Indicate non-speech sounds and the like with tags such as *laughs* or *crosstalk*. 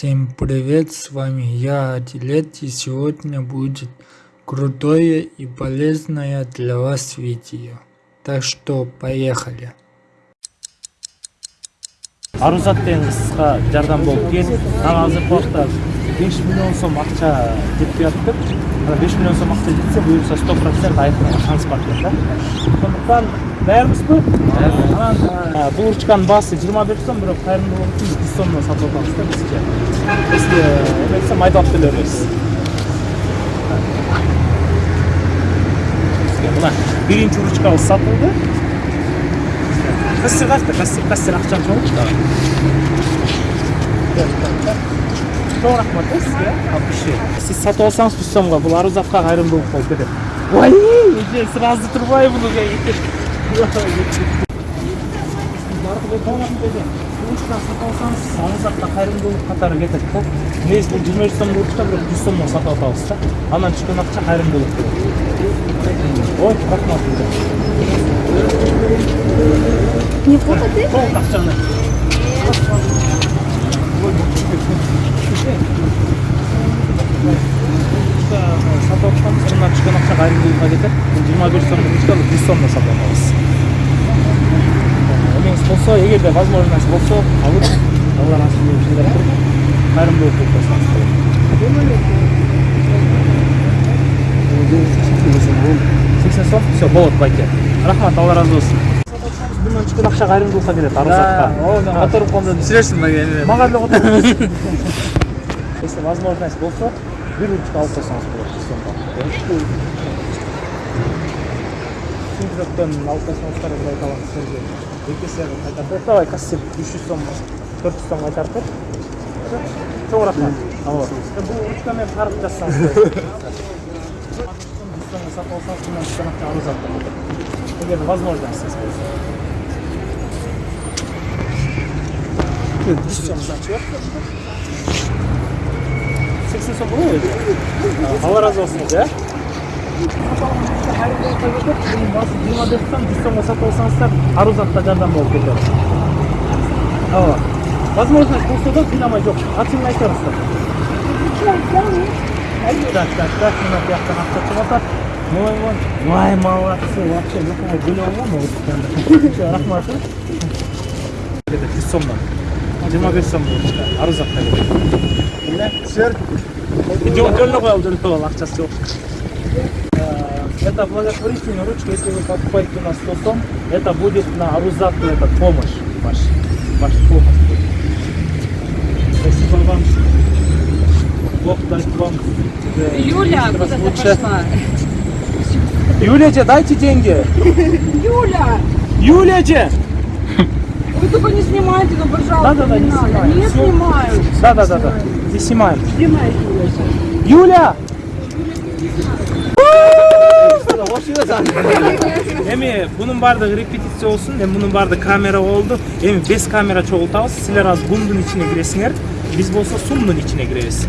Всем привет, с вами я, Адилет, и сегодня будет крутое и полезное для вас видео. Так что, поехали! Арузат ден қысқа жардам болып келді. 5 миллион сом ақша жетпей жатып тұр ана беш миллион сом ақша жетсе бұйырса сто процент айфонға шанс бар екен да сондықтан даярлысыз ба анан бұл ручканың басы жиырма беш сом бирок қайырымдылық үшін жүз сомнан сатып атабыз да бізге бізге эме айтса майдалап келе бересіз мына биринчи ручкабыз сатылды кассир качта кассир кассир акчам жок чоң рахмат э сизге от души сиз сатып алсаңыз жүз сомго бул арузатка кайрымдуулук болуп кетет ой! Эже сразу турбай буну ручканы сатып алсаңыз арузатка кайрымдуулук катары кетет да негизи бул жыйырма беш сомдук ручка бирок жүз сомдон сатып атабыз да андан түшкөн акча кайрымдуулук болот ой рахмат Не фото ты? Кетет бул жыйырма беш сомдук ручканы жүз сомдон сатып алабыз эмеңиз болсо эгерде возможность болсо алып алла этишин деп кылып койсоңуз болот сексен сом все болот байке рахмат алла түсірерсің маған мага деле которуп если возможность болсо бир ручка алып койсоңуз болот сомго сүндүрөктөн алып койсоңуздар бир айта алам силерге эки эсе кайтартып давай кассир үч жүз сом төрт жүз сом кайтартып чоң рахмат. Бул ручка менен карып жазсаңыз жүз сомго *laughs* сатып алсаңыз возможностьңиз болсо жүз сом значит сексен сом болобу өзү алла ыраазы болсун эже бұның басы жиырма жүз сомға сатып алсаңыздар арузатқа жардам болып кетеді ооба возможность болса да қинамай жоқ айтып беріңіздер так так так мына бияқтан ақша шығып жатыр ой ой ой молодцы вообще все рахмат жүз сомдан жиырма бес сом арузатқа түсер жөніне қоялы жөніне қоялы ақшасы жоқ это благотворительная ручка, если вы покупаете на 100 сом, это будет на Арузату, это помощь ваш, ваша помощь. Спасибо вам. Бог даст вам. э, Юля, куда ты пошла? Юля, же, дайте деньги. Юля! Юля, же! Вы только не снимайте, ну, пожалуйста, Да-да-да, не надо. снимаю. Не снимают. Да, да, да, да. Не снимаем. Снимай, Юля. Юля! эми бунун баардыгы репетиция болсун эми мунун баардыгы камера болду эми без камера чогултабыз силер азыр гумдун ичине киресиңер биз болсо сумдун ичине киребиз